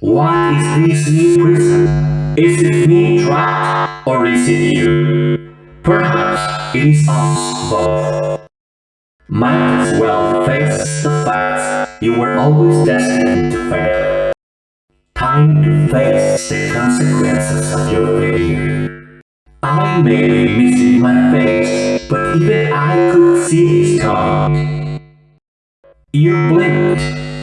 What is this new prison? Is it me trapped, or is it you? Perhaps it is us both. Might as well face the facts. You were always destined to fail. Time to face the consequences of your failure. I may be missing my face, but even I could see it coming. You blinked,